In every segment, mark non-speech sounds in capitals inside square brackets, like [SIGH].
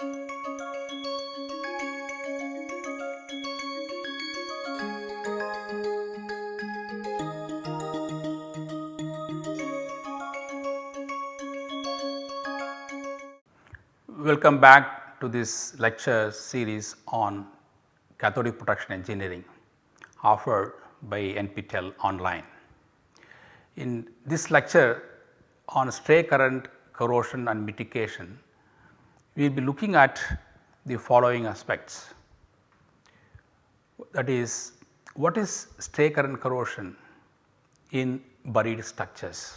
Welcome back to this lecture series on cathodic protection engineering offered by NPTEL online. In this lecture on stray current corrosion and mitigation, we will be looking at the following aspects. That is what is stray current corrosion in buried structures.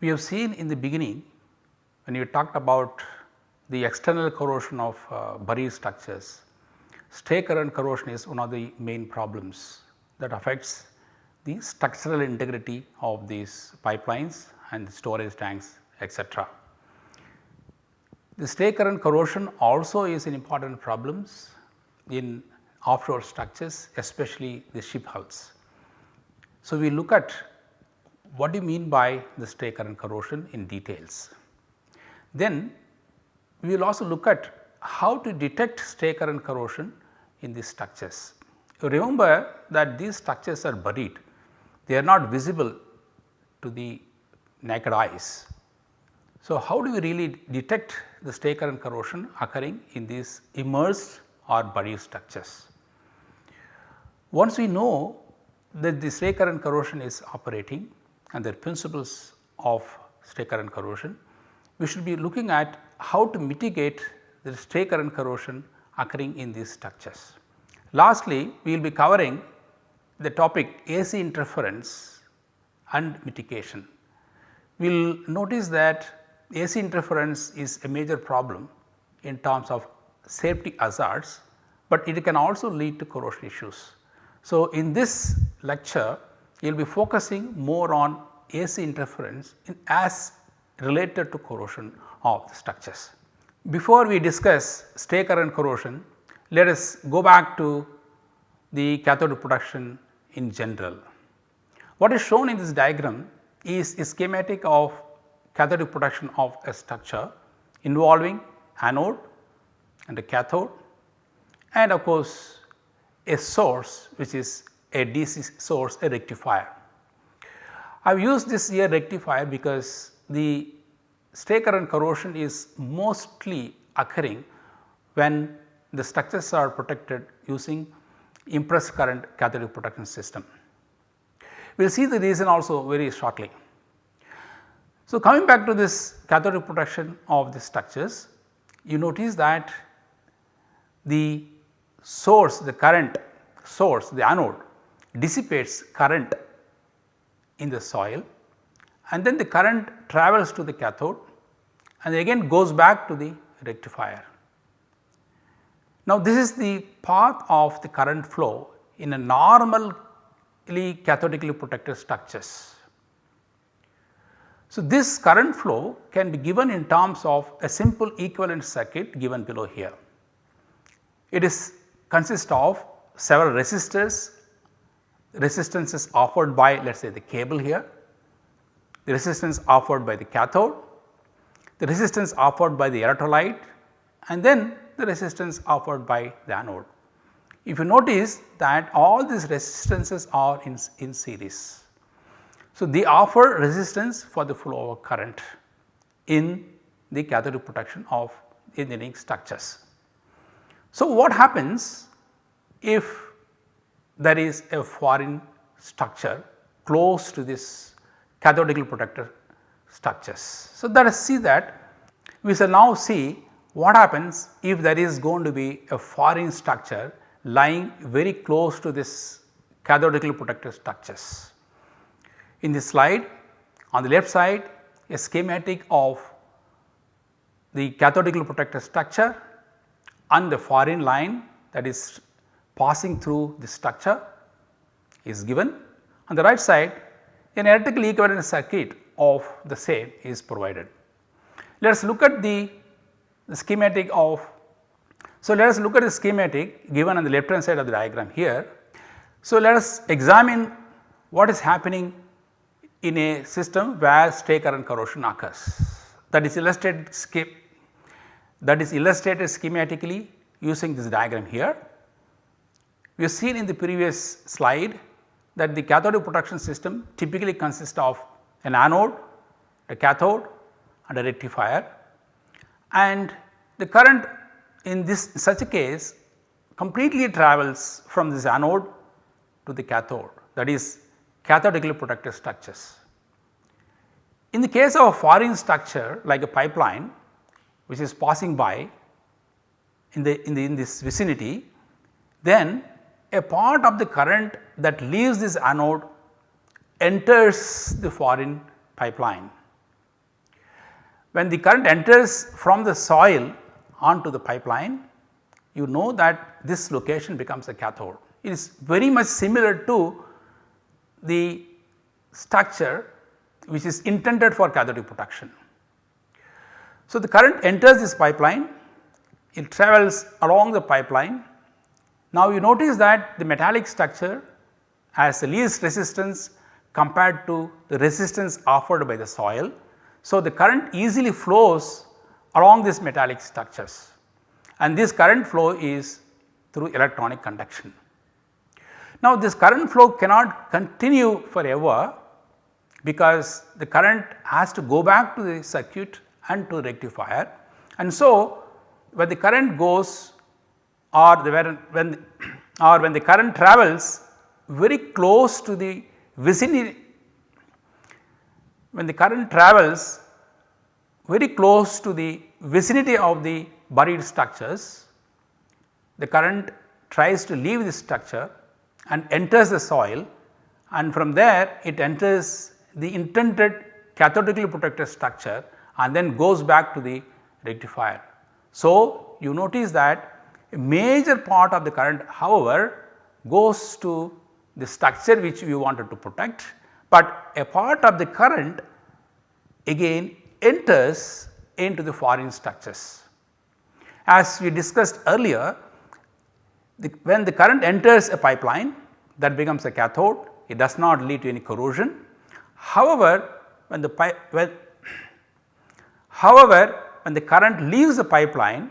We have seen in the beginning when you talked about the external corrosion of uh, buried structures, stray current corrosion is one of the main problems that affects the structural integrity of these pipelines and storage tanks etc. The stray current corrosion also is an important problems in offshore structures especially the ship hulls. So, we look at what do you mean by the stray current corrosion in details. Then we will also look at how to detect stray current corrosion in these structures. Remember that these structures are buried, they are not visible to the naked eyes. So, how do we really detect the stray current corrosion occurring in these immersed or buried structures? Once we know that the stray current corrosion is operating and the principles of stray current corrosion, we should be looking at how to mitigate the stray current corrosion occurring in these structures. Lastly, we will be covering the topic AC interference and mitigation. We will notice that AC interference is a major problem in terms of safety hazards, but it can also lead to corrosion issues. So, in this lecture you will be focusing more on AC interference in as related to corrosion of the structures. Before we discuss stray current corrosion, let us go back to the cathode protection in general. What is shown in this diagram is a schematic of cathode protection of a structure involving anode and a cathode and of course, a source which is a DC source a rectifier. I have used this here rectifier because the stray current corrosion is mostly occurring when the structures are protected using impressed current cathodic protection system. We will see the reason also very shortly. So, coming back to this cathodic protection of the structures, you notice that the source the current source the anode dissipates current in the soil and then the current travels to the cathode and again goes back to the rectifier. Now, this is the path of the current flow in a normally cathodically protected structures. So, this current flow can be given in terms of a simple equivalent circuit given below here. It is consists of several resistors, resistances offered by let us say the cable here the resistance offered by the cathode, the resistance offered by the electrolyte and then the resistance offered by the anode. If you notice that all these resistances are in, in series. So, they offer resistance for the flow of current in the cathodic protection of engineering structures. So, what happens if there is a foreign structure close to this cathodically protected structures. So, let us see that we shall now see what happens if there is going to be a foreign structure lying very close to this cathodically protected structures. In this slide on the left side a schematic of the cathodically protected structure and the foreign line that is passing through the structure is given. On the right side an electrical equivalent circuit of the same is provided. Let us look at the, the schematic of so let us look at the schematic given on the left hand side of the diagram here. So let us examine what is happening in a system where stray current corrosion occurs that is illustrated that is illustrated schematically using this diagram here. We have seen in the previous slide that the cathodic protection system typically consists of an anode, a cathode and a rectifier and the current in this such a case completely travels from this anode to the cathode that is cathodically protected structures. In the case of a foreign structure like a pipeline which is passing by in the in the in this vicinity then a part of the current that leaves this anode enters the foreign pipeline. When the current enters from the soil onto the pipeline you know that this location becomes a cathode. It is very much similar to the structure which is intended for cathodic protection. So, the current enters this pipeline, it travels along the pipeline. Now, you notice that the metallic structure has the least resistance compared to the resistance offered by the soil. So, the current easily flows along these metallic structures and this current flow is through electronic conduction. Now, this current flow cannot continue forever because the current has to go back to the circuit and to rectifier. And so, when the current goes or the when [CLEARS THROAT] or when the current travels very close to the vicinity when the current travels very close to the vicinity of the buried structures, the current tries to leave the structure and enters the soil and from there it enters the intended cathodically protected structure and then goes back to the rectifier. So, you notice that a major part of the current however goes to the structure which we wanted to protect, but a part of the current again enters into the foreign structures. As we discussed earlier, the, when the current enters a pipeline that becomes a cathode, it does not lead to any corrosion. However, when the pipe when however when the current leaves the pipeline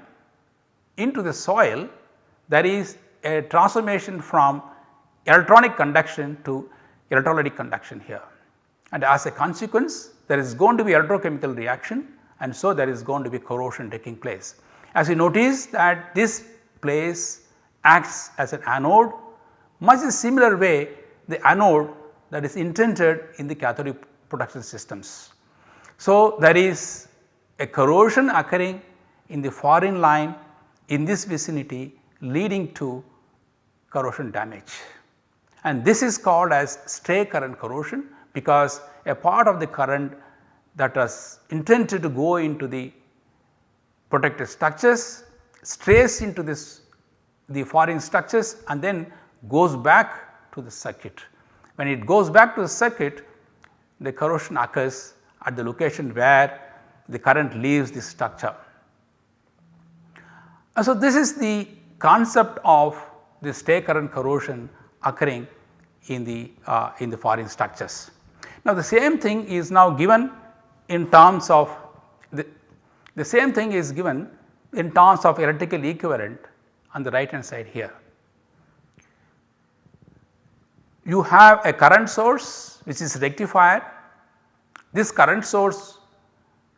into the soil there is a transformation from electronic conduction to electrolytic conduction here. And as a consequence there is going to be electrochemical reaction and so there is going to be corrosion taking place. As you notice that this place acts as an anode much in similar way the anode that is intended in the cathodic protection systems. So, there is a corrosion occurring in the foreign line in this vicinity leading to corrosion damage and this is called as stray current corrosion because a part of the current that was intended to go into the protected structures strays into this the foreign structures and then goes back to the circuit. When it goes back to the circuit the corrosion occurs at the location where the current leaves the structure. And so, this is the concept of the stray current corrosion occurring in the uh, in the foreign structures. Now, the same thing is now given in terms of the, the same thing is given in terms of electrical equivalent on the right hand side here you have a current source which is rectifier. This current source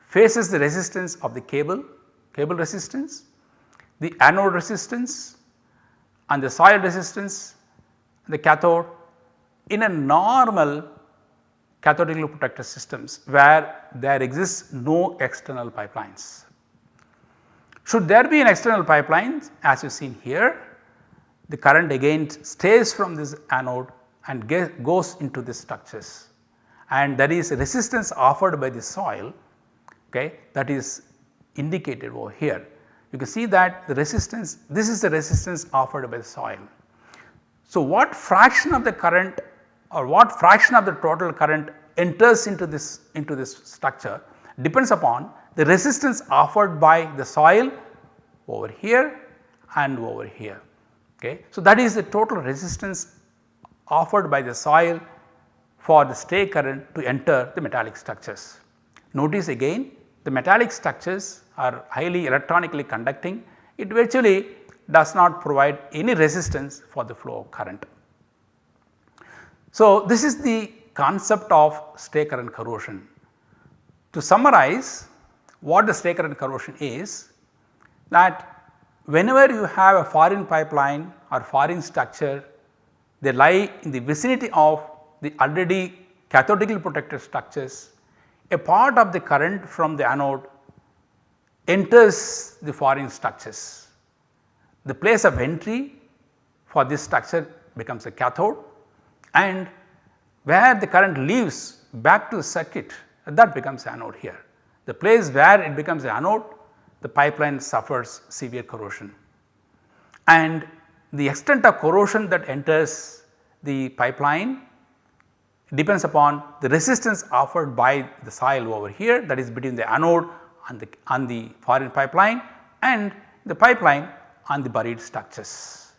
faces the resistance of the cable, cable resistance, the anode resistance and the soil resistance, the cathode in a normal cathodically protected systems where there exists no external pipelines. Should there be an external pipeline as you seen here, the current again stays from this anode and get, goes into the structures and there is resistance offered by the soil okay, that is indicated over here. You can see that the resistance this is the resistance offered by the soil. So, what fraction of the current or what fraction of the total current enters into this into this structure depends upon the resistance offered by the soil over here and over here. Okay. So, that is the total resistance offered by the soil for the stray current to enter the metallic structures. Notice again the metallic structures are highly electronically conducting it virtually does not provide any resistance for the flow of current. So, this is the concept of stray current corrosion. To summarize what the stray current corrosion is that whenever you have a foreign pipeline or foreign structure they lie in the vicinity of the already cathodically protected structures a part of the current from the anode enters the foreign structures. The place of entry for this structure becomes a cathode and where the current leaves back to the circuit that becomes anode here. The place where it becomes anode the pipeline suffers severe corrosion and the extent of corrosion that enters the pipeline depends upon the resistance offered by the soil over here that is between the anode and the, on the foreign pipeline and the pipeline on the buried structures.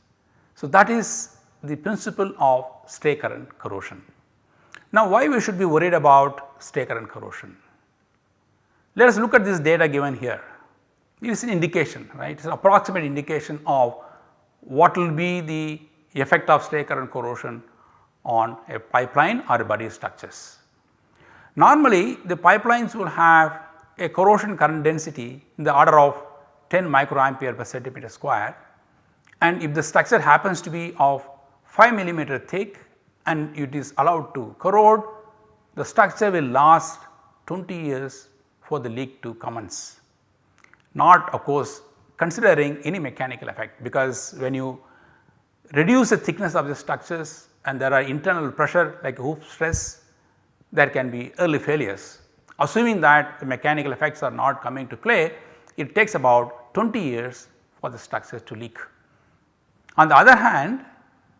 So, that is the principle of stray current corrosion. Now, why we should be worried about stray current corrosion? Let us look at this data given here. It is an indication right it is an approximate indication of what will be the effect of stray current corrosion on a pipeline or body structures. Normally the pipelines will have a corrosion current density in the order of 10 microampere per centimeter square and if the structure happens to be of 5 millimeter thick and it is allowed to corrode the structure will last 20 years for the leak to commence. Not of course considering any mechanical effect because when you reduce the thickness of the structures and there are internal pressure like hoop stress there can be early failures. Assuming that the mechanical effects are not coming to play it takes about 20 years for the structure to leak. On the other hand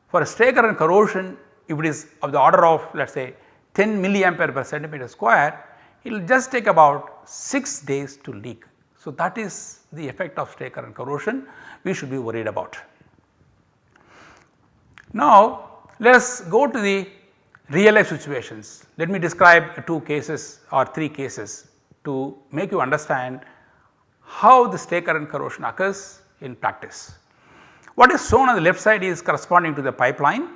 for a stray current corrosion if it is of the order of let us say 10 milliampere per centimeter square it will just take about 6 days to leak. So, that is the effect of stray current corrosion we should be worried about. Now, let us go to the real life situations. Let me describe two cases or three cases to make you understand how the stray current corrosion occurs in practice. What is shown on the left side is corresponding to the pipeline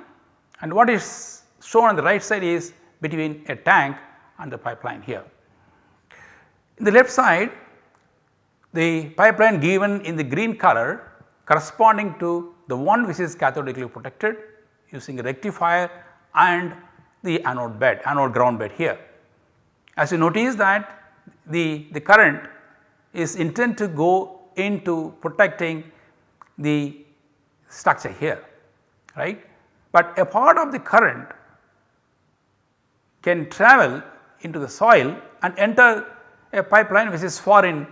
and what is shown on the right side is between a tank and the pipeline here. In the left side the pipeline given in the green color corresponding to the one which is cathodically protected using a rectifier and the anode bed anode ground bed here. As you notice that the, the current is intended to go into protecting the structure here right. But a part of the current can travel into the soil and enter a pipeline which is foreign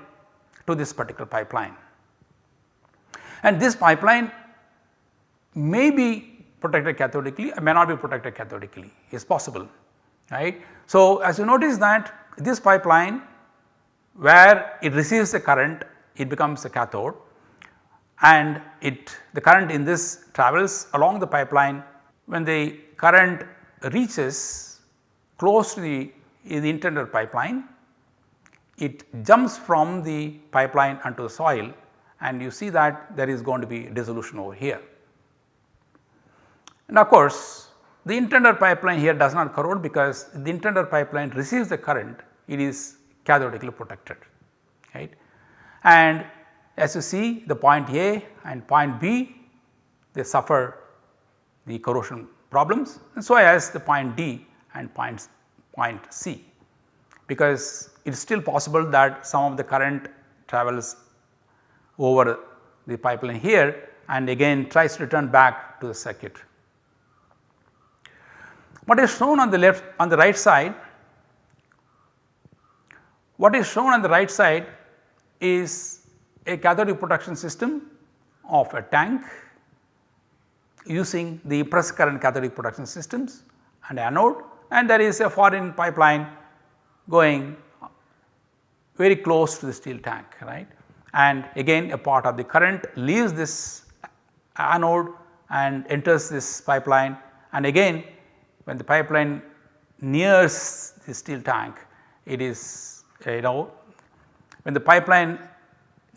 to this particular pipeline. And this pipeline may be protected cathodically may not be protected cathodically is possible right. So, as you notice that this pipeline where it receives the current it becomes a cathode and it the current in this travels along the pipeline when the current reaches close to the, the intended pipeline it jumps from the pipeline onto the soil and you see that there is going to be dissolution over here. And of course, the intended pipeline here does not corrode because the intended pipeline receives the current it is cathodically protected right. And as you see the point A and point B they suffer the corrosion problems and so as the point D and points point, point C because it is still possible that some of the current travels over the pipeline here and again tries to return back to the circuit. What is shown on the left on the right side what is shown on the right side is a cathodic protection system of a tank using the press current cathodic protection systems and anode and there is a foreign pipeline going very close to the steel tank right and again a part of the current leaves this anode and enters this pipeline and again when the pipeline nears the steel tank it is uh, you know when the pipeline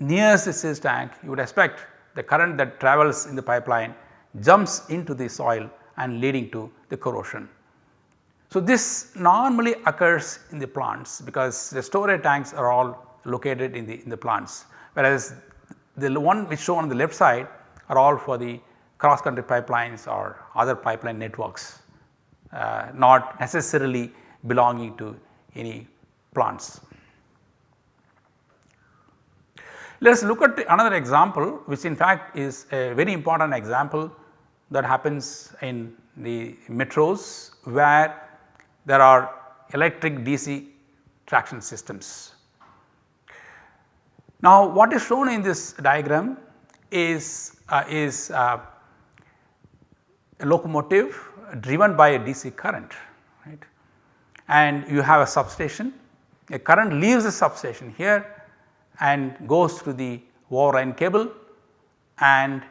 nears the steel tank you would expect the current that travels in the pipeline jumps into the soil and leading to the corrosion. So, this normally occurs in the plants because the storage tanks are all located in the in the plants whereas the one which shown on the left side are all for the cross country pipelines or other pipeline networks uh, not necessarily belonging to any plants. Let us look at another example which in fact is a very important example that happens in the metros where there are electric DC traction systems. Now what is shown in this diagram is, uh, is uh, a locomotive driven by a DC current right? And you have a substation. A current leaves the substation here and goes through the overline cable and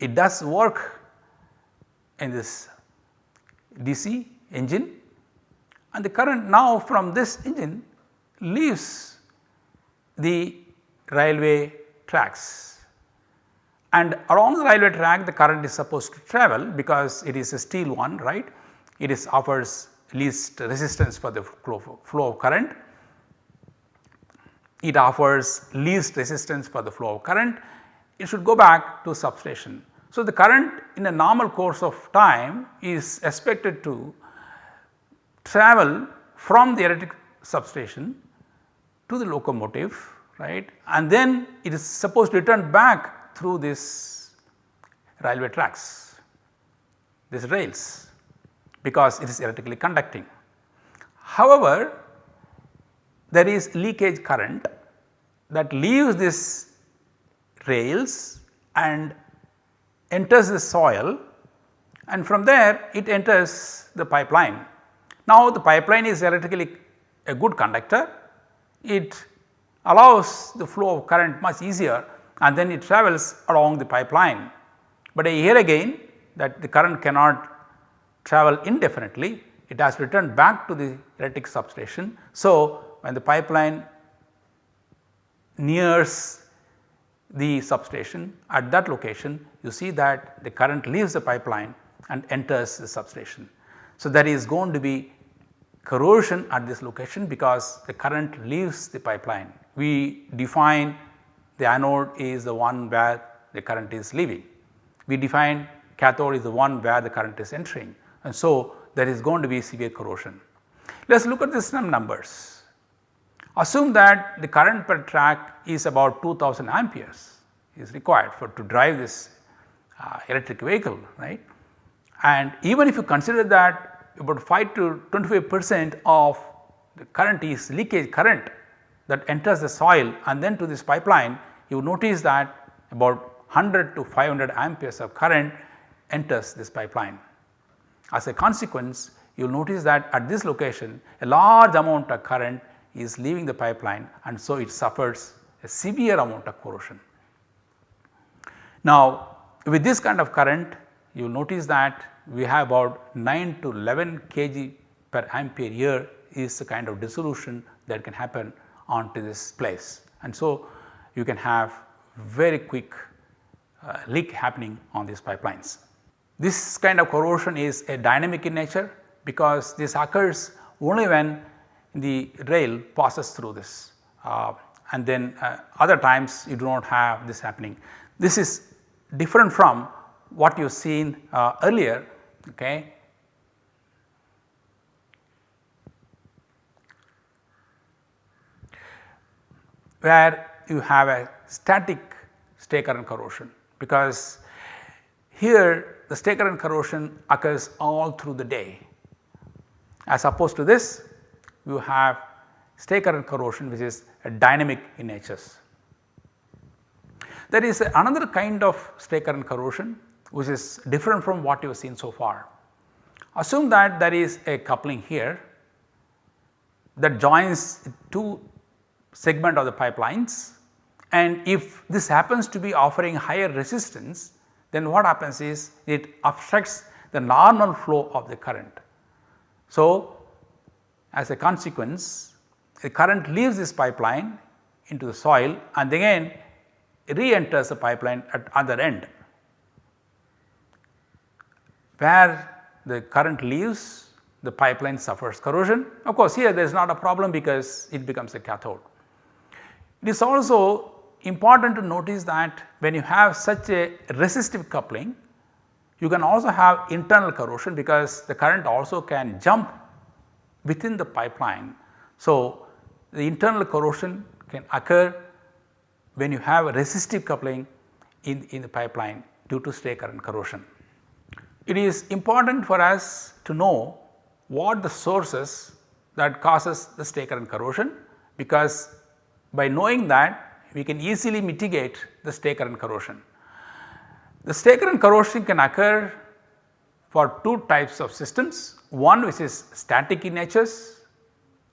it does work in this DC engine and the current now from this engine leaves the railway tracks and along the railway track the current is supposed to travel because it is a steel one right. It is offers least resistance for the flow, flow of current. It offers least resistance for the flow of current. It should go back to substation. So, the current in a normal course of time is expected to travel from the electric substation to the locomotive right and then it is supposed to return back through this railway tracks, these rails because it is electrically conducting. However, there is leakage current that leaves this rails and enters the soil and from there it enters the pipeline. Now the pipeline is electrically a good conductor, it allows the flow of current much easier and then it travels along the pipeline. But here again that the current cannot travel indefinitely, it has returned back to the electric substation. So, when the pipeline nears the substation at that location you see that the current leaves the pipeline and enters the substation. So, there is going to be corrosion at this location because the current leaves the pipeline. We define the anode is the one where the current is leaving. We define cathode is the one where the current is entering and so there is going to be severe corrosion. Let us look at the some numbers. Assume that the current per track is about 2000 amperes is required for to drive this uh, electric vehicle right and even if you consider that about 5 to 25 percent of the current is leakage current that enters the soil and then to this pipeline you notice that about 100 to 500 amperes of current enters this pipeline. As a consequence you will notice that at this location a large amount of current is leaving the pipeline and so it suffers a severe amount of corrosion. Now with this kind of current you will notice that we have about 9 to 11 kg per ampere year is the kind of dissolution that can happen onto this place and so you can have very quick uh, leak happening on these pipelines. This kind of corrosion is a dynamic in nature because this occurs only when the rail passes through this uh, and then uh, other times you do not have this happening. This is different from what you have seen uh, earlier okay. where you have a static stray current corrosion because here the stray current corrosion occurs all through the day. As opposed to this you have stray current corrosion which is a dynamic in nature. There is another kind of stray current corrosion which is different from what you have seen so far. Assume that there is a coupling here that joins two segment of the pipelines and if this happens to be offering higher resistance then what happens is it obstructs the normal flow of the current. So, as a consequence the current leaves this pipeline into the soil and again re-enters the pipeline at other end. Where the current leaves the pipeline suffers corrosion. Of course, here there is not a problem because it becomes a cathode. It is also important to notice that when you have such a resistive coupling, you can also have internal corrosion because the current also can jump within the pipeline. So, the internal corrosion can occur when you have a resistive coupling in, in the pipeline due to stray current corrosion. It is important for us to know what the sources that causes the stray current corrosion because by knowing that we can easily mitigate the stray current corrosion. The stray current corrosion can occur for two types of systems, one which is static in natures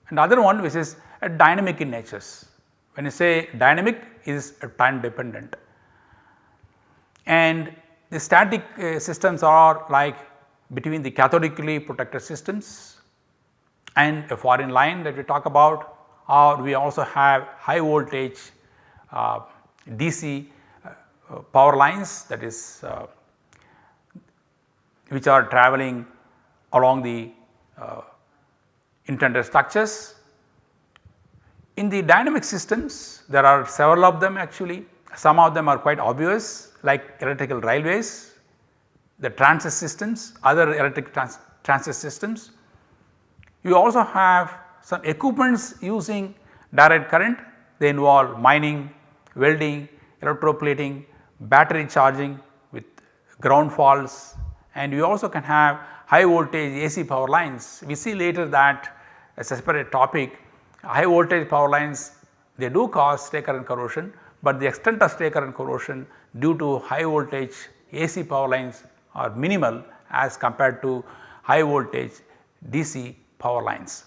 and other one which is a dynamic in natures. When you say dynamic is a time dependent and the static uh, systems are like between the cathodically protected systems and a foreign line that we talk about or we also have high voltage uh, DC uh, power lines that is uh, which are traveling along the uh, intended structures. In the dynamic systems there are several of them actually some of them are quite obvious like electrical railways, the transit systems, other electric trans transit systems. You also have some equipments using direct current they involve mining, welding, electroplating, battery charging with ground faults and you also can have high voltage AC power lines. We see later that as a separate topic high voltage power lines they do cause stray current corrosion, but the extent of stray current corrosion due to high voltage AC power lines are minimal as compared to high voltage DC power lines.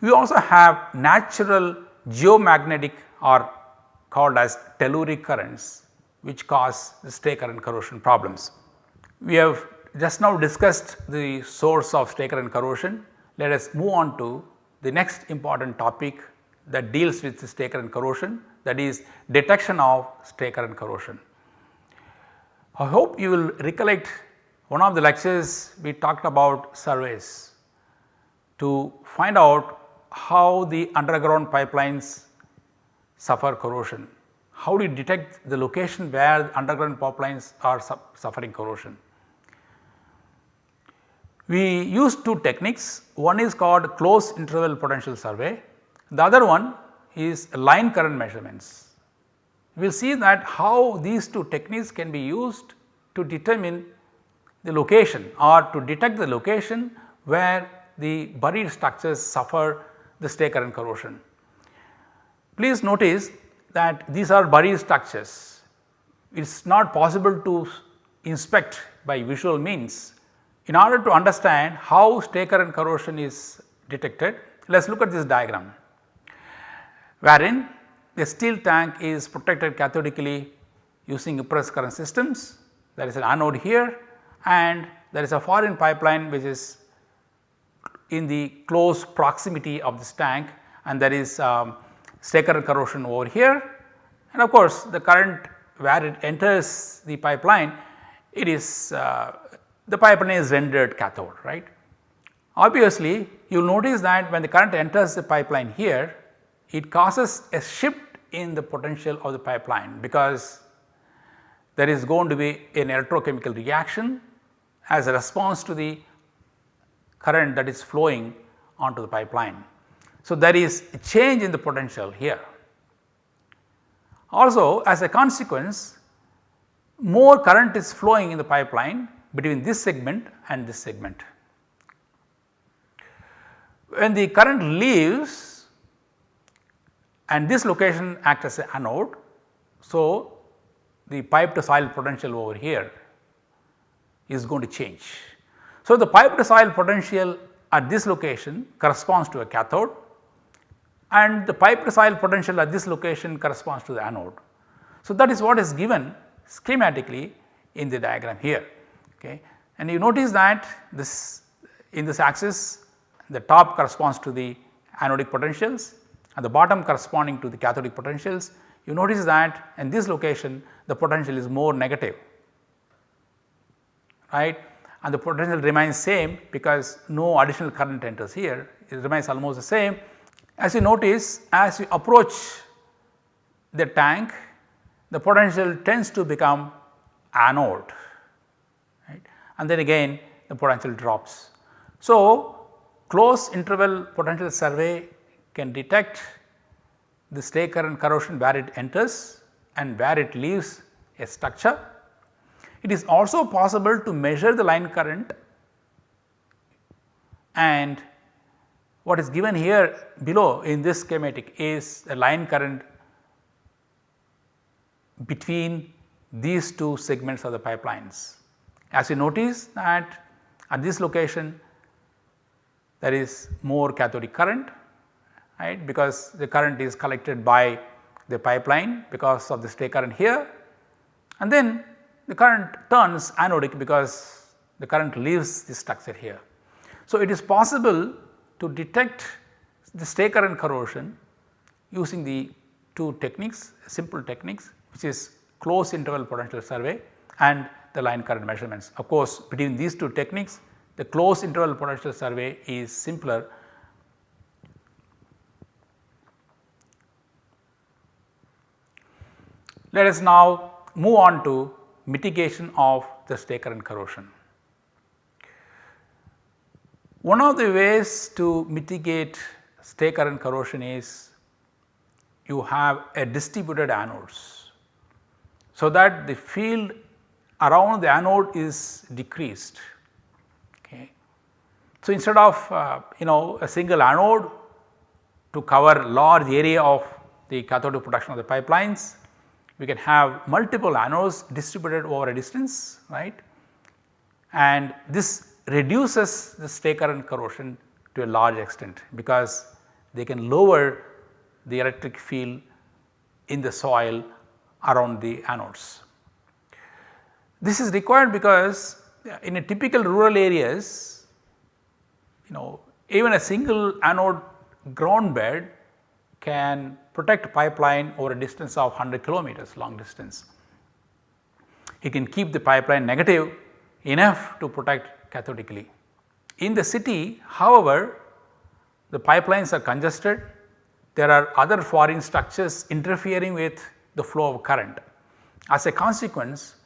We also have natural geomagnetic or called as telluric currents which cause stray current corrosion problems. We have just now discussed the source of stray current corrosion. Let us move on to the next important topic that deals with stray current corrosion that is detection of stray current corrosion. I hope you will recollect one of the lectures we talked about surveys to find out how the underground pipelines suffer corrosion. How do you detect the location where underground pipelines are su suffering corrosion? We use two techniques, one is called close interval potential survey, the other one is line current measurements. We will see that how these two techniques can be used to determine the location or to detect the location where the buried structures suffer the stray current corrosion. Please notice that these are buried structures. It is not possible to inspect by visual means. In order to understand how stray current corrosion is detected, let us look at this diagram wherein the steel tank is protected cathodically using impressed current systems. There is an anode here and there is a foreign pipeline which is in the close proximity of this tank and there is um, corrosion over here and of course the current where it enters the pipeline it is uh, the pipeline is rendered cathode right. Obviously you will notice that when the current enters the pipeline here it causes a shift in the potential of the pipeline because there is going to be an electrochemical reaction as a response to the current that is flowing onto the pipeline. So, there is a change in the potential here. Also as a consequence more current is flowing in the pipeline between this segment and this segment. When the current leaves and this location acts as an anode. So, the pipe to soil potential over here is going to change. So, the pipe to soil potential at this location corresponds to a cathode and the pipe to soil potential at this location corresponds to the anode. So, that is what is given schematically in the diagram here okay. and you notice that this in this axis the top corresponds to the anodic potentials and the bottom corresponding to the cathodic potentials you notice that in this location the potential is more negative right and the potential remains same because no additional current enters here it remains almost the same. As you notice as you approach the tank the potential tends to become anode right and then again the potential drops. So, close interval potential survey can detect the stray current corrosion where it enters and where it leaves a structure. It is also possible to measure the line current and what is given here below in this schematic is a line current between these two segments of the pipelines. As you notice that at this location there is more cathodic current right because the current is collected by the pipeline because of the stray current here and then the current turns anodic because the current leaves the structure here. So, it is possible to detect the stray current corrosion using the two techniques simple techniques which is close interval potential survey and the line current measurements. Of course, between these two techniques the close interval potential survey is simpler Let us now move on to mitigation of the stray current corrosion. One of the ways to mitigate stray current corrosion is you have a distributed anodes. So, that the field around the anode is decreased. Okay. So, instead of uh, you know a single anode to cover large area of the cathodic protection of the pipelines, we can have multiple anodes distributed over a distance right and this reduces the stray current corrosion to a large extent because they can lower the electric field in the soil around the anodes. This is required because in a typical rural areas you know even a single anode ground bed can protect pipeline over a distance of 100 kilometers long distance. It can keep the pipeline negative enough to protect cathodically. In the city however, the pipelines are congested, there are other foreign structures interfering with the flow of current. As a consequence,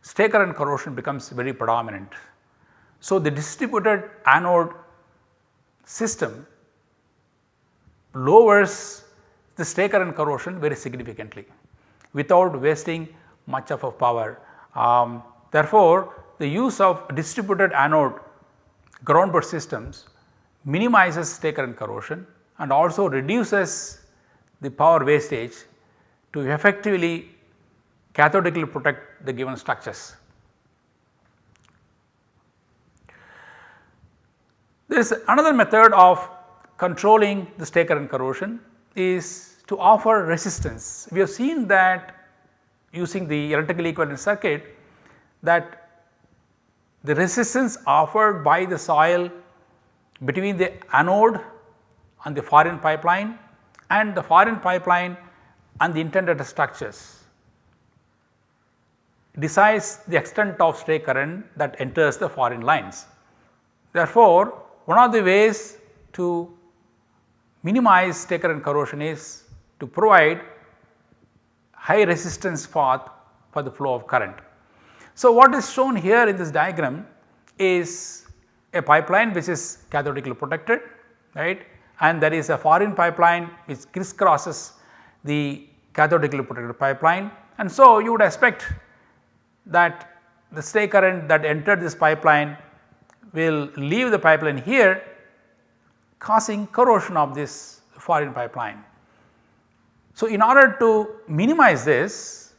stray current corrosion becomes very predominant. So, the distributed anode system lowers the stray current corrosion very significantly without wasting much of a power. Um, therefore, the use of distributed anode ground bed systems minimizes stray current corrosion and also reduces the power wastage to effectively cathodically protect the given structures. There is another method of controlling the stray current corrosion is to offer resistance. We have seen that using the electrical equivalent circuit that the resistance offered by the soil between the anode and the foreign pipeline and the foreign pipeline and the intended structures decides the extent of stray current that enters the foreign lines. Therefore, one of the ways to minimize stray current corrosion is to provide high resistance path for the flow of current. So, what is shown here in this diagram is a pipeline which is cathodically protected right and there is a foreign pipeline which crisscrosses the cathodically protected pipeline and so you would expect that the stray current that entered this pipeline will leave the pipeline here causing corrosion of this foreign pipeline. So, in order to minimize this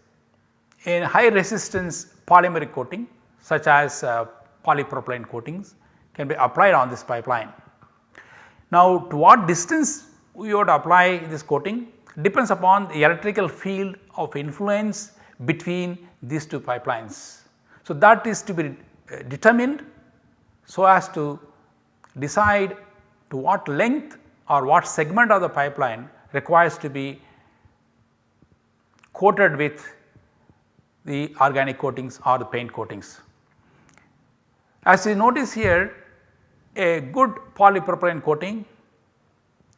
in high resistance polymeric coating such as uh, polypropylene coatings can be applied on this pipeline. Now, to what distance we would apply this coating depends upon the electrical field of influence between these two pipelines. So, that is to be uh, determined so as to decide to what length or what segment of the pipeline requires to be coated with the organic coatings or the paint coatings. As you notice here a good polypropylene coating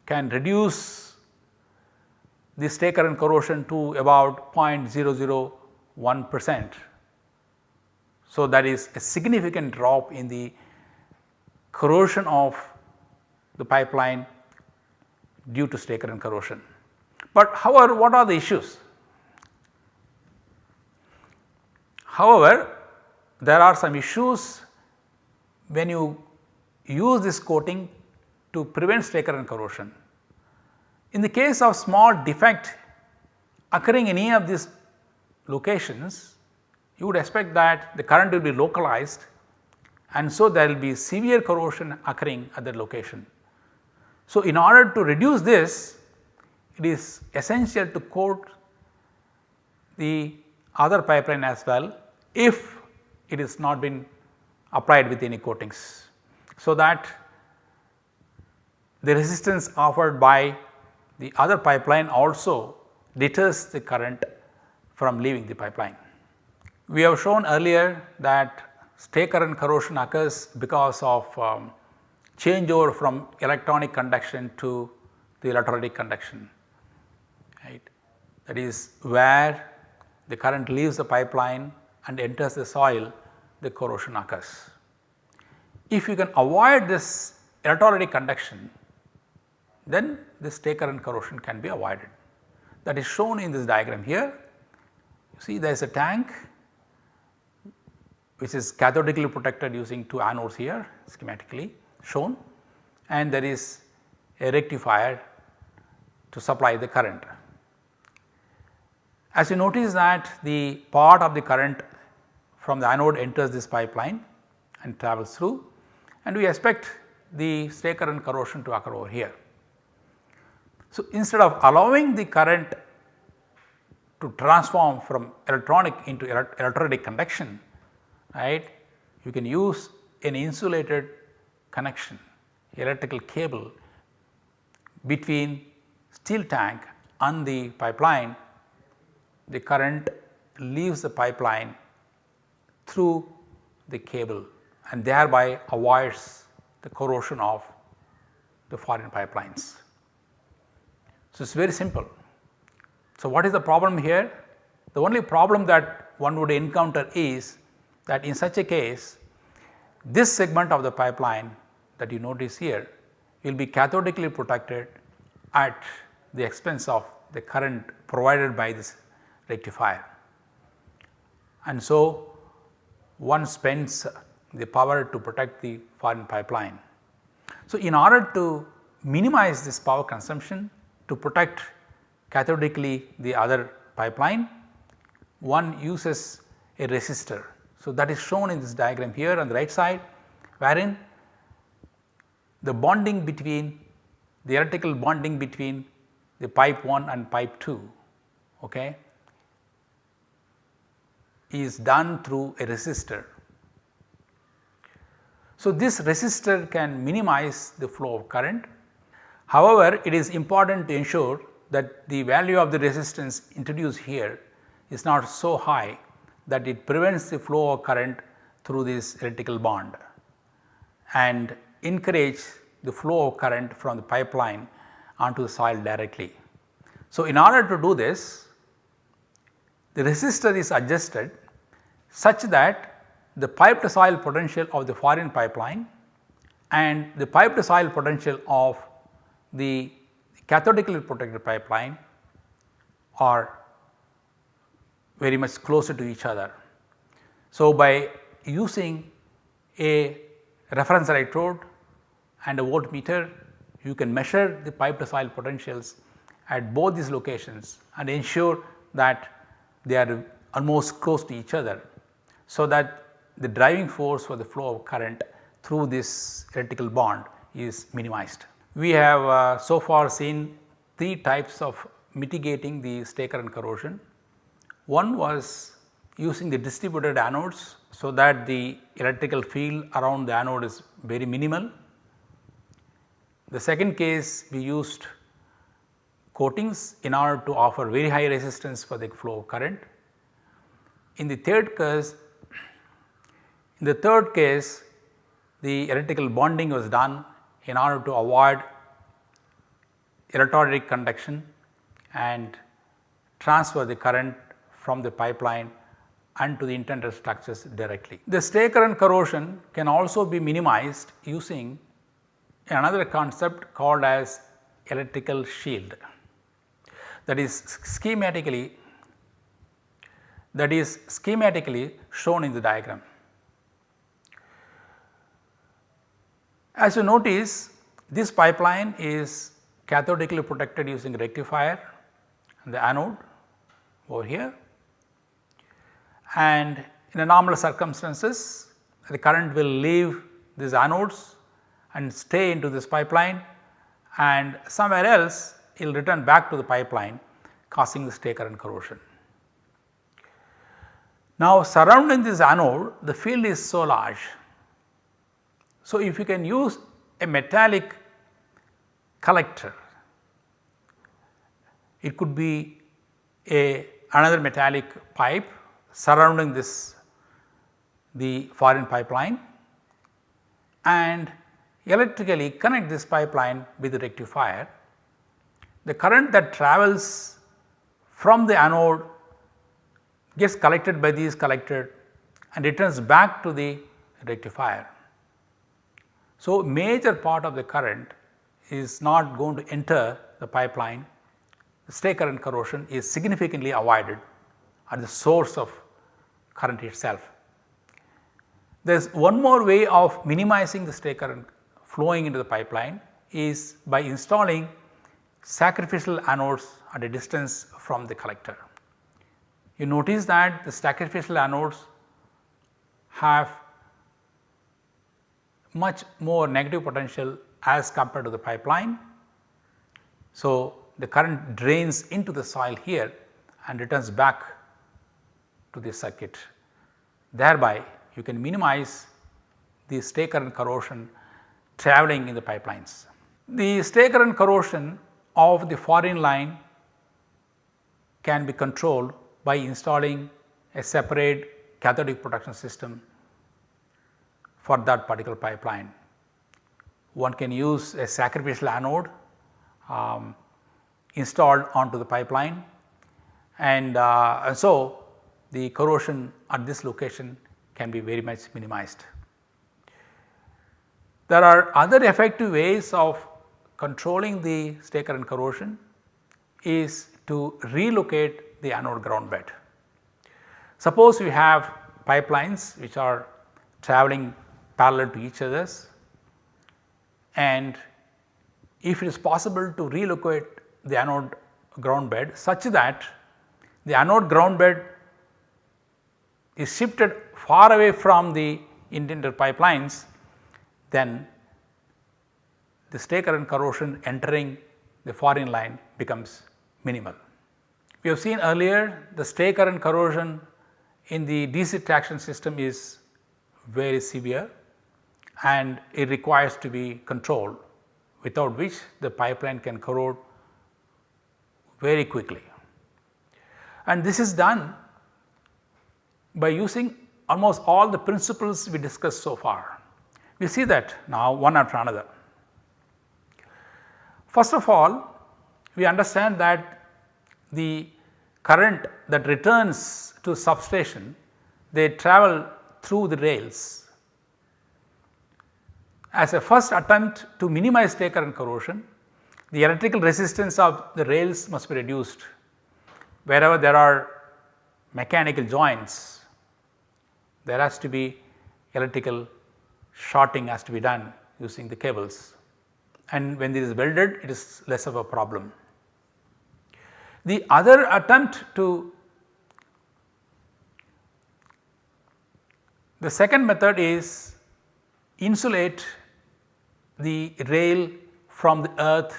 can reduce the stray current corrosion to about 0.001 percent. So, that is a significant drop in the corrosion of the pipeline due to stray current corrosion. But however, what are the issues? However, there are some issues when you use this coating to prevent stray current corrosion. In the case of small defect occurring in any of these locations, you would expect that the current will be localized and so there will be severe corrosion occurring at that location. So, in order to reduce this it is essential to coat the other pipeline as well if it is not been applied with any coatings. So, that the resistance offered by the other pipeline also deters the current from leaving the pipeline. We have shown earlier that stray current corrosion occurs because of um, changeover from electronic conduction to the electrolytic conduction right. That is where the current leaves the pipeline and enters the soil the corrosion occurs. If you can avoid this electrolytic conduction then this stray current corrosion can be avoided. That is shown in this diagram here. You see there is a tank which is cathodically protected using two anodes here schematically shown and there is a rectifier to supply the current. As you notice that the part of the current from the anode enters this pipeline and travels through and we expect the stray current corrosion to occur over here. So, instead of allowing the current to transform from electronic into electrolytic conduction right you can use an insulated connection electrical cable between steel tank and the pipeline the current leaves the pipeline through the cable and thereby avoids the corrosion of the foreign pipelines. So, it is very simple. So, what is the problem here? The only problem that one would encounter is that in such a case this segment of the pipeline that you notice here will be cathodically protected at the expense of the current provided by this rectifier. And so, one spends the power to protect the foreign pipeline. So, in order to minimize this power consumption to protect cathodically the other pipeline, one uses a resistor. So, that is shown in this diagram here on the right side wherein the bonding between the electrical bonding between the pipe 1 and pipe 2 okay, is done through a resistor. So, this resistor can minimize the flow of current. However, it is important to ensure that the value of the resistance introduced here is not so high that it prevents the flow of current through this electrical bond and encourage the flow of current from the pipeline onto the soil directly. So, in order to do this the resistor is adjusted such that the pipe to soil potential of the foreign pipeline and the pipe to soil potential of the cathodically protected pipeline are very much closer to each other. So, by using a reference electrode and a voltmeter you can measure the pipe to soil potentials at both these locations and ensure that they are almost close to each other. So, that the driving force for the flow of current through this electrical bond is minimized. We have uh, so far seen three types of mitigating the stray current corrosion. One was using the distributed anodes so that the electrical field around the anode is very minimal. The second case we used coatings in order to offer very high resistance for the flow of current. In the third case, in the third case the electrical bonding was done in order to avoid electrolytic conduction and transfer the current from the pipeline and to the intended structures directly. The stray current corrosion can also be minimized using another concept called as electrical shield that is schematically that is schematically shown in the diagram. As you notice this pipeline is cathodically protected using rectifier and the anode over here and in a normal circumstances the current will leave these anodes and stay into this pipeline and somewhere else it will return back to the pipeline causing the stray current corrosion. Now surrounding this anode the field is so large. So if you can use a metallic collector it could be a another metallic pipe surrounding this the foreign pipeline and electrically connect this pipeline with the rectifier. The current that travels from the anode gets collected by these collector and returns back to the rectifier. So, major part of the current is not going to enter the pipeline, the stray current corrosion is significantly avoided at the source of current itself. There is one more way of minimizing the stray current flowing into the pipeline is by installing sacrificial anodes at a distance from the collector. You notice that the sacrificial anodes have much more negative potential as compared to the pipeline. So, the current drains into the soil here and returns back to the circuit. Thereby you can minimize the stray current corrosion travelling in the pipelines. The stray current corrosion of the foreign line can be controlled by installing a separate cathodic protection system for that particular pipeline. One can use a sacrificial anode um, installed onto the pipeline and, uh, so the corrosion at this location can be very much minimized. There are other effective ways of controlling the stray current corrosion is to relocate the anode ground bed. Suppose we have pipelines which are travelling parallel to each others and if it is possible to relocate the anode ground bed such that the anode ground bed is shifted far away from the intended pipelines then the stray current corrosion entering the foreign line becomes minimal. We have seen earlier the stray current corrosion in the DC traction system is very severe and it requires to be controlled without which the pipeline can corrode very quickly. And this is done by using almost all the principles we discussed so far. We see that now one after another. First of all, we understand that the current that returns to substation, they travel through the rails. As a first attempt to minimize stray current corrosion, the electrical resistance of the rails must be reduced. Wherever there are mechanical joints, there has to be electrical shorting has to be done using the cables and when this is welded it is less of a problem. The other attempt to the second method is insulate the rail from the earth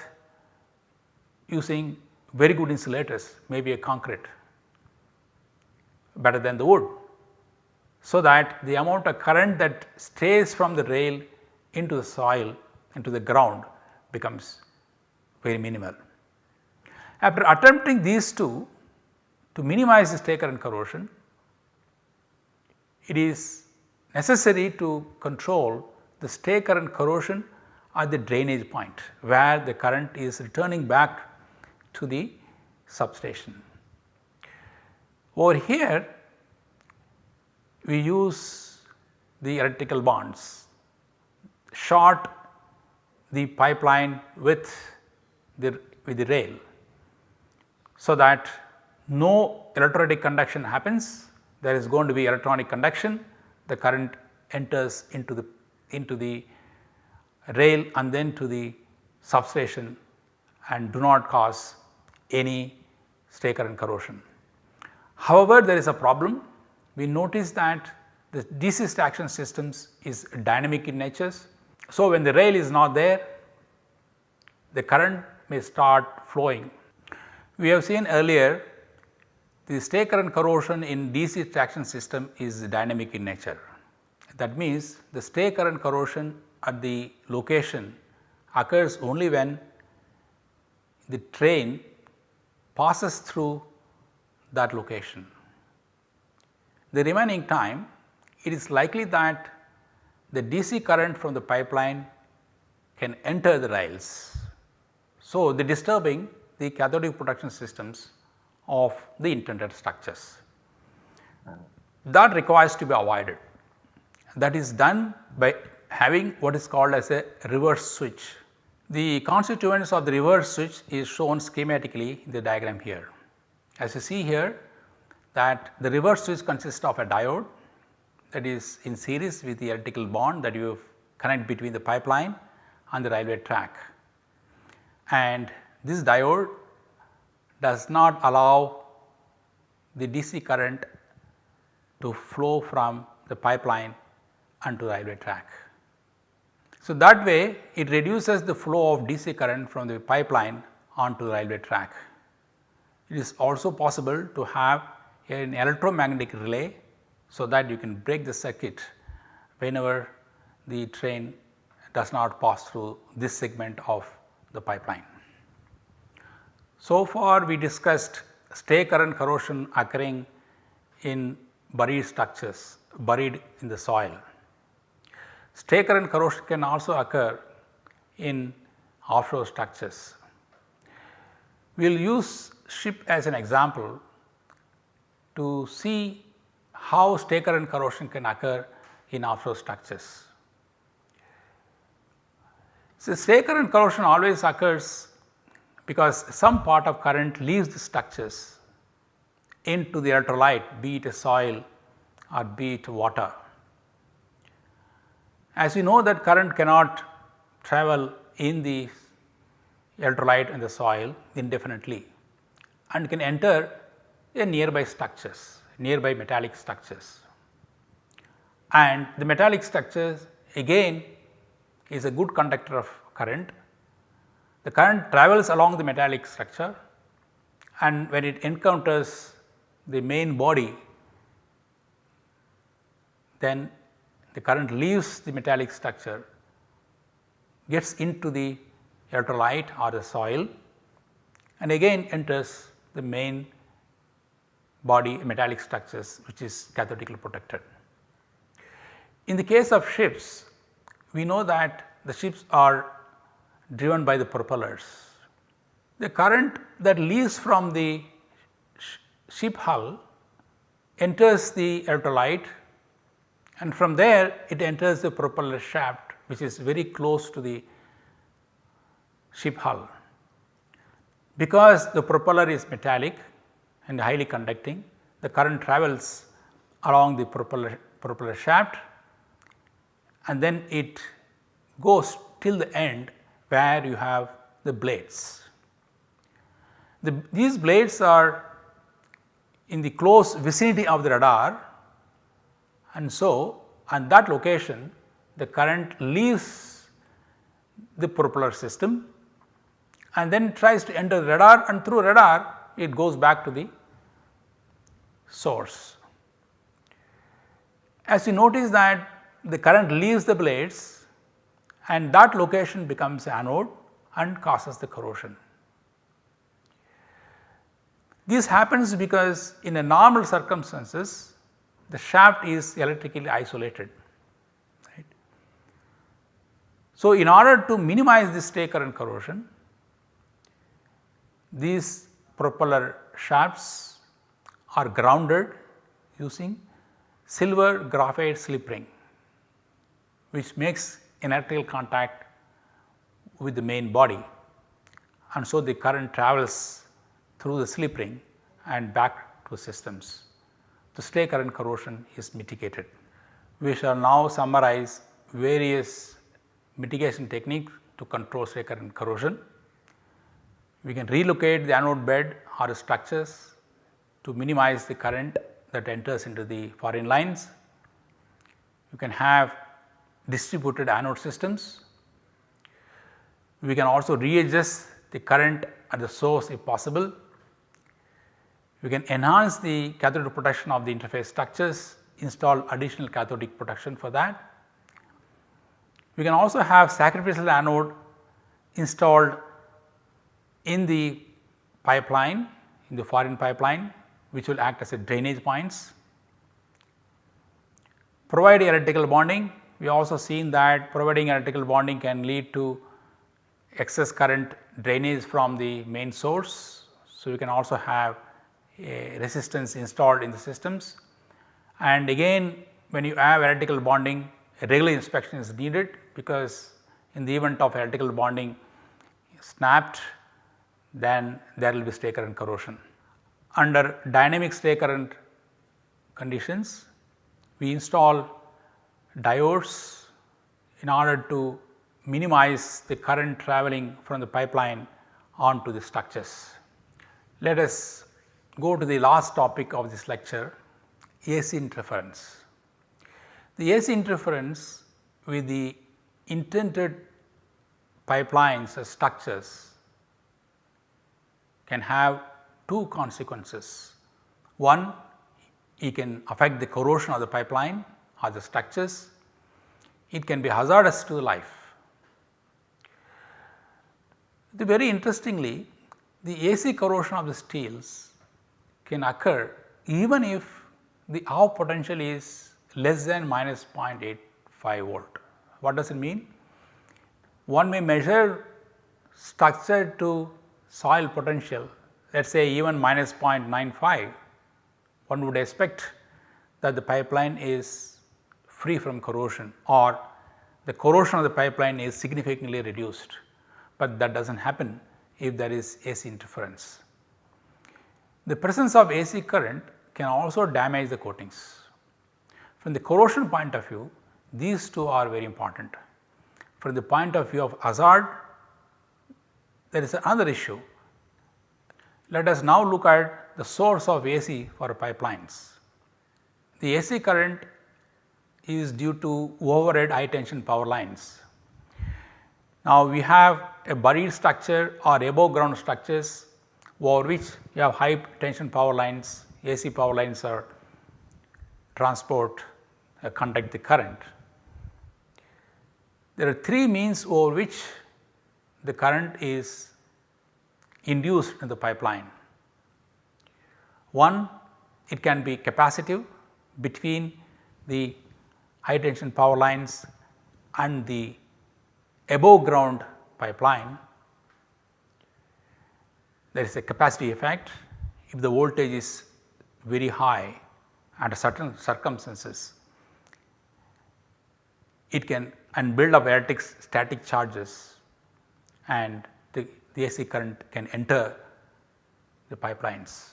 using very good insulators maybe a concrete better than the wood so that the amount of current that stays from the rail into the soil into the ground becomes very minimal. After attempting these two to minimize the stray current corrosion, it is necessary to control the stray current corrosion at the drainage point where the current is returning back to the substation. Over here we use the electrical bonds, short the pipeline with the, with the rail so that no electrolytic conduction happens, there is going to be electronic conduction, the current enters into the into the rail and then to the substation and do not cause any stray current corrosion. However, there is a problem we notice that the DC traction systems is dynamic in nature. So, when the rail is not there the current may start flowing. We have seen earlier the stray current corrosion in DC traction system is dynamic in nature. That means the stray current corrosion at the location occurs only when the train passes through that location. The remaining time it is likely that the DC current from the pipeline can enter the rails. So, the disturbing the cathodic protection systems of the intended structures. That requires to be avoided that is done by having what is called as a reverse switch. The constituents of the reverse switch is shown schematically in the diagram here. As you see here that the reverse switch consists of a diode that is in series with the electrical bond that you connect between the pipeline and the railway track. And this diode does not allow the DC current to flow from the pipeline onto the railway track. So, that way it reduces the flow of DC current from the pipeline onto the railway track. It is also possible to have an electromagnetic relay so that you can break the circuit whenever the train does not pass through this segment of the pipeline. So far we discussed stray current corrosion occurring in buried structures buried in the soil. Stray current corrosion can also occur in offshore structures. We will use ship as an example to see how stray current corrosion can occur in offshore structures. So, stray current corrosion always occurs because some part of current leaves the structures into the electrolyte be it a soil or be it water. As we know that current cannot travel in the electrolyte and the soil indefinitely and can enter a nearby structures, nearby metallic structures. And the metallic structures again is a good conductor of current. The current travels along the metallic structure and when it encounters the main body then the current leaves the metallic structure gets into the electrolyte or the soil and again enters the main body metallic structures which is cathodically protected. In the case of ships we know that the ships are driven by the propellers. The current that leaves from the sh ship hull enters the electrolyte and from there it enters the propeller shaft which is very close to the ship hull. Because the propeller is metallic and highly conducting the current travels along the propeller, propeller shaft and then it goes till the end where you have the blades. The, these blades are in the close vicinity of the rudder and so at that location the current leaves the propeller system and then tries to enter rudder and through rudder it goes back to the source. As you notice that the current leaves the blades and that location becomes anode and causes the corrosion. This happens because in a normal circumstances the shaft is electrically isolated. Right. So, in order to minimize this stray current corrosion, these propeller shafts are grounded using silver graphite slip ring which makes electrical contact with the main body and so the current travels through the slip ring and back to systems. Stray current corrosion is mitigated. We shall now summarize various mitigation techniques to control stray current corrosion. We can relocate the anode bed or structures to minimize the current that enters into the foreign lines. You can have distributed anode systems. We can also readjust the current at the source if possible. We can enhance the cathodic protection of the interface structures, install additional cathodic protection for that. We can also have sacrificial anode installed in the pipeline in the foreign pipeline which will act as a drainage points. Provide electrical bonding we also seen that providing electrical bonding can lead to excess current drainage from the main source. So, we can also have resistance installed in the systems and again when you have electrical bonding regular inspection is needed because in the event of electrical bonding snapped then there will be stray current corrosion. Under dynamic stray current conditions we install diodes in order to minimize the current travelling from the pipeline onto the structures. Let us go to the last topic of this lecture AC interference. The AC interference with the intended pipelines or structures can have two consequences. One, it can affect the corrosion of the pipeline or the structures, it can be hazardous to life. The very interestingly the AC corrosion of the steels can occur even if the off potential is less than minus 0.85 volt. What does it mean? One may measure structure to soil potential let us say even minus 0.95 one would expect that the pipeline is free from corrosion or the corrosion of the pipeline is significantly reduced, but that does not happen if there is AC interference. The presence of AC current can also damage the coatings. From the corrosion point of view these two are very important. From the point of view of hazard there is another issue. Let us now look at the source of AC for pipelines. The AC current is due to overhead high tension power lines. Now, we have a buried structure or above ground structures over which you have high tension power lines, AC power lines are transport uh, conduct the current. There are three means over which the current is induced in the pipeline. One, it can be capacitive between the high tension power lines and the above ground pipeline there is a capacity effect if the voltage is very high under certain circumstances it can and build up electric static charges and the, the AC current can enter the pipelines.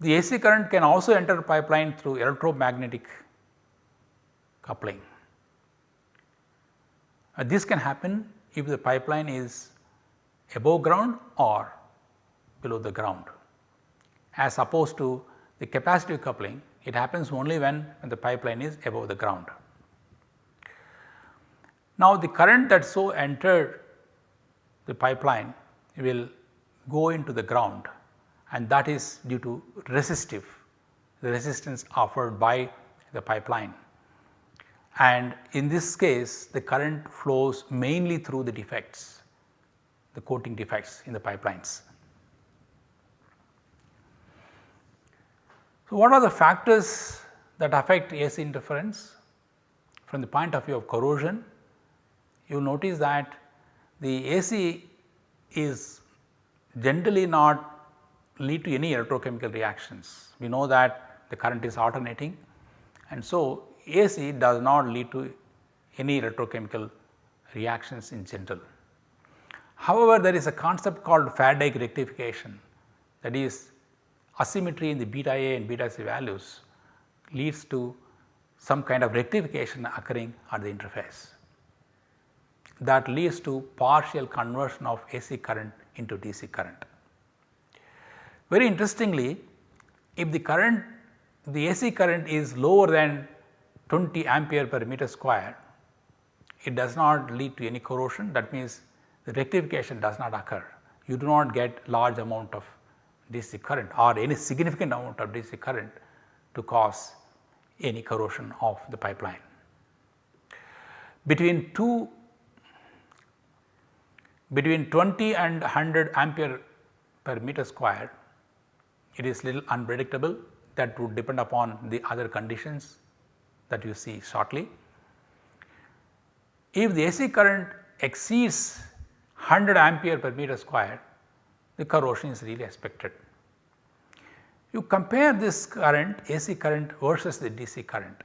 The AC current can also enter the pipeline through electromagnetic coupling. Uh, this can happen if the pipeline is above ground or below the ground. As opposed to the capacitive coupling it happens only when, when the pipeline is above the ground. Now the current that so entered the pipeline will go into the ground and that is due to resistive the resistance offered by the pipeline. And in this case the current flows mainly through the defects, the coating defects in the pipelines. So, what are the factors that affect AC interference? From the point of view of corrosion, you notice that the AC is generally not lead to any electrochemical reactions. We know that the current is alternating and so AC does not lead to any electrochemical reactions in general. However, there is a concept called Faraday rectification. That is asymmetry in the beta A and beta C values leads to some kind of rectification occurring at the interface. That leads to partial conversion of AC current into DC current. Very interestingly, if the current the AC current is lower than 20 ampere per meter square, it does not lead to any corrosion. That means the rectification does not occur. You do not get large amount of DC current or any significant amount of DC current to cause any corrosion of the pipeline. Between 2 between 20 and 100 ampere per meter square it is little unpredictable that would depend upon the other conditions that you see shortly. If the AC current exceeds 100 ampere per meter square the corrosion is really expected. You compare this current AC current versus the DC current.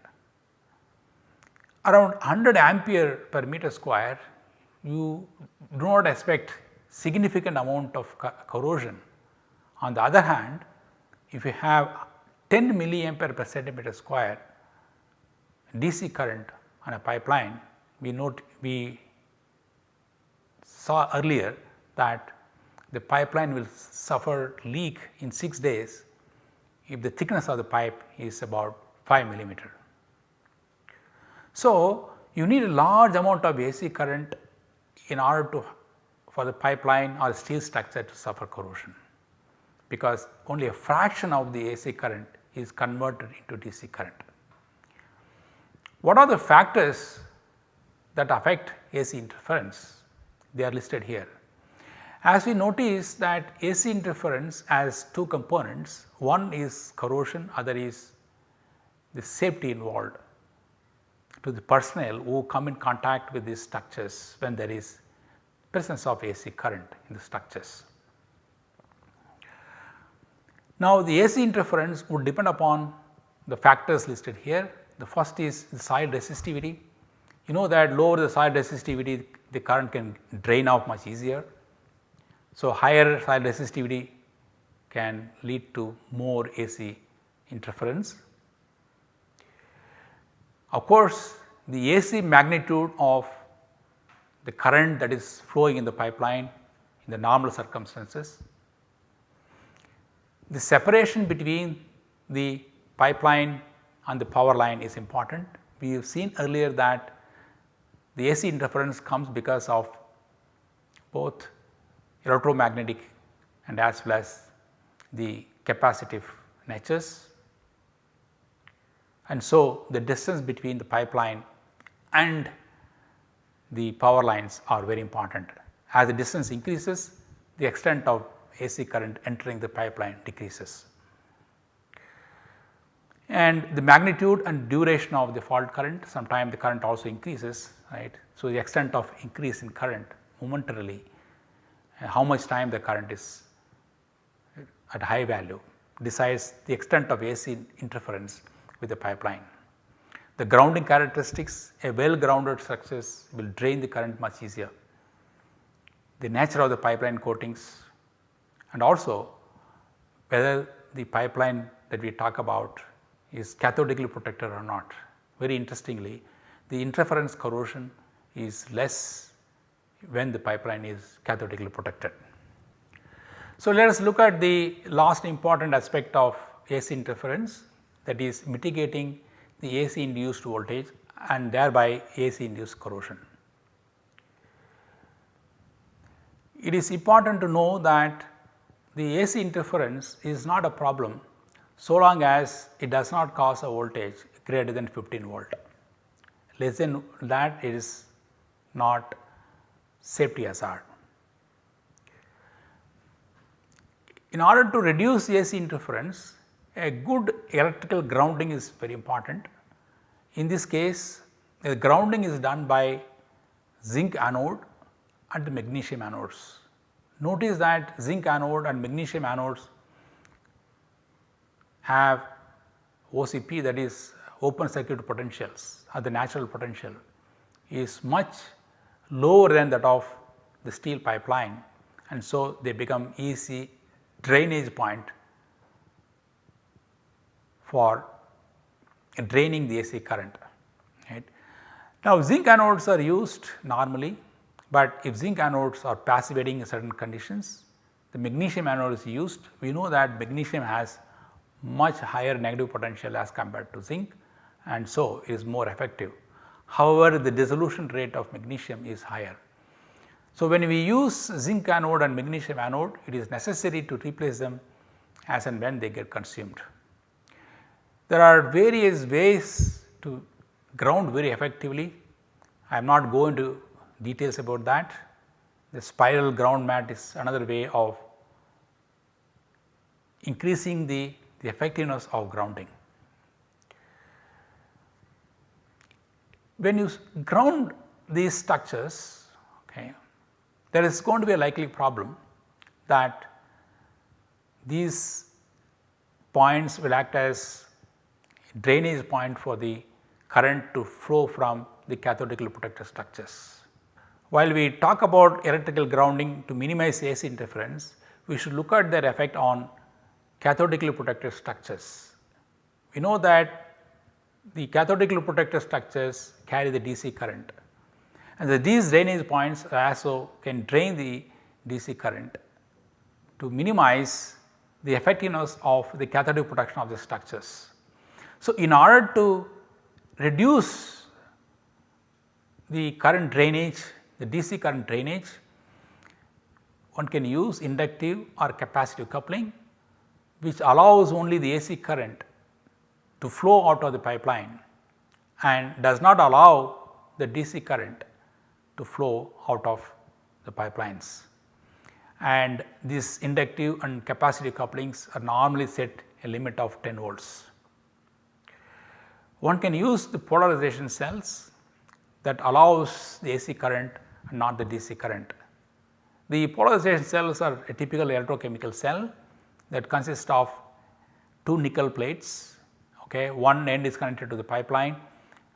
Around 100 ampere per meter square you do not expect significant amount of co corrosion. On the other hand if you have 10 milliampere per centimeter square DC current on a pipeline we note we saw earlier that the pipeline will suffer leak in 6 days if the thickness of the pipe is about 5 millimeter. So, you need a large amount of AC current in order to for the pipeline or steel structure to suffer corrosion because only a fraction of the AC current is converted into DC current. What are the factors that affect AC interference? They are listed here. As we notice that AC interference has two components, one is corrosion, other is the safety involved to the personnel who come in contact with these structures when there is presence of AC current in the structures. Now, the AC interference would depend upon the factors listed here. The first is the soil resistivity. You know that lower the soil resistivity the current can drain off much easier. So, higher soil resistivity can lead to more AC interference. Of course, the AC magnitude of the current that is flowing in the pipeline in the normal circumstances the separation between the pipeline and the power line is important. We have seen earlier that the AC interference comes because of both electromagnetic and as well as the capacitive natures. And so, the distance between the pipeline and the power lines are very important. As the distance increases, the extent of AC current entering the pipeline decreases. And the magnitude and duration of the fault current sometimes the current also increases right. So, the extent of increase in current momentarily uh, how much time the current is at high value decides the extent of AC interference with the pipeline. The grounding characteristics a well grounded structures will drain the current much easier. The nature of the pipeline coatings and also whether the pipeline that we talk about is cathodically protected or not. Very interestingly the interference corrosion is less when the pipeline is cathodically protected. So, let us look at the last important aspect of AC interference that is mitigating the AC induced voltage and thereby AC induced corrosion. It is important to know that the AC interference is not a problem so long as it does not cause a voltage greater than 15 volt. Less than that it is not safety hazard. In order to reduce AC interference a good electrical grounding is very important. In this case the grounding is done by zinc anode and magnesium anodes. Notice that zinc anode and magnesium anodes have OCP that is open circuit potentials or the natural potential is much lower than that of the steel pipeline and so they become easy drainage point for draining the AC current. Right. Now, zinc anodes are used normally, but if zinc anodes are passivating in certain conditions, the magnesium anode is used. We know that magnesium has much higher negative potential as compared to zinc and so is more effective. However, the dissolution rate of magnesium is higher. So, when we use zinc anode and magnesium anode it is necessary to replace them as and when they get consumed. There are various ways to ground very effectively. I am not going to details about that. The spiral ground mat is another way of increasing the, the effectiveness of grounding. When you ground these structures, okay, there is going to be a likely problem that these points will act as drainage point for the current to flow from the cathodically protected structures. While we talk about electrical grounding to minimize AC interference, we should look at their effect on cathodically protected structures. We know that the cathodically protected structures carry the DC current and the, these drainage points also can drain the DC current to minimize the effectiveness of the cathodic protection of the structures. So, in order to reduce the current drainage, the DC current drainage, one can use inductive or capacitive coupling which allows only the AC current to flow out of the pipeline and does not allow the DC current to flow out of the pipelines. And these inductive and capacitive couplings are normally set a limit of 10 volts. One can use the polarization cells that allows the AC current and not the DC current. The polarization cells are a typical electrochemical cell that consists of two nickel plates okay one end is connected to the pipeline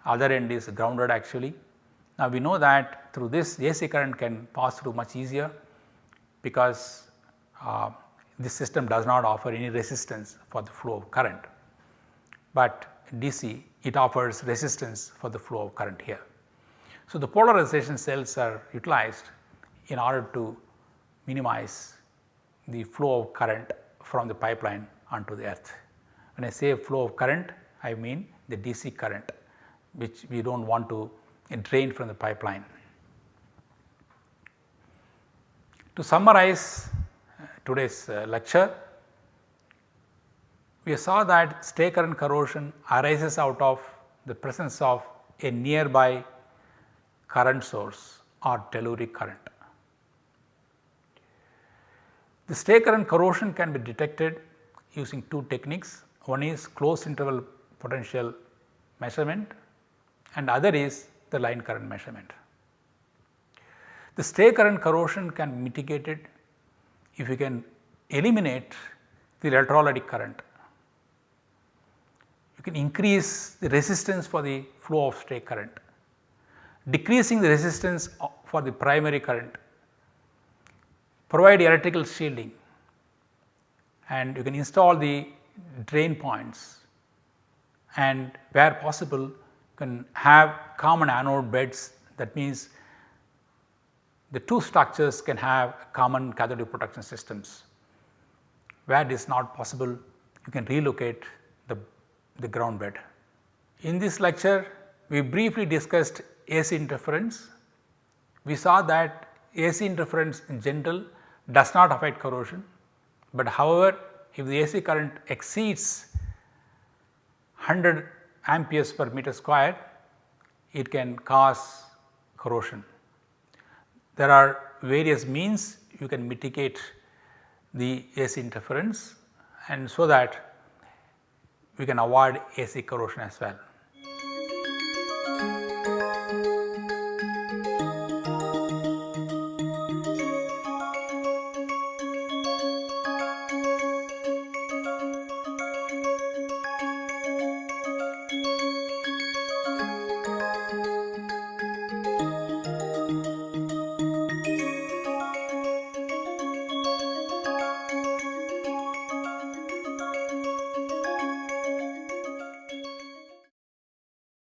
other end is grounded actually. Now we know that through this AC current can pass through much easier because uh, this system does not offer any resistance for the flow of current, but DC it offers resistance for the flow of current here. So, the polarization cells are utilized in order to minimize the flow of current from the pipeline onto the earth. When I say flow of current I mean the DC current which we do not want to drain from the pipeline. To summarize uh, today's uh, lecture, we saw that stray current corrosion arises out of the presence of a nearby current source or telluric current. The stray current corrosion can be detected using two techniques. One is closed interval potential measurement and other is the line current measurement. The stray current corrosion can be mitigated if you can eliminate the electrolytic current you can increase the resistance for the flow of stray current, decreasing the resistance for the primary current, provide electrical shielding and you can install the drain points and where possible can have common anode beds that means the two structures can have common cathodic protection systems. Where it is not possible you can relocate the the ground bed. In this lecture we briefly discussed AC interference. We saw that AC interference in general does not affect corrosion, but however if the AC current exceeds 100 amperes per meter square it can cause corrosion. There are various means you can mitigate the AC interference and so that we can avoid AC corrosion as well.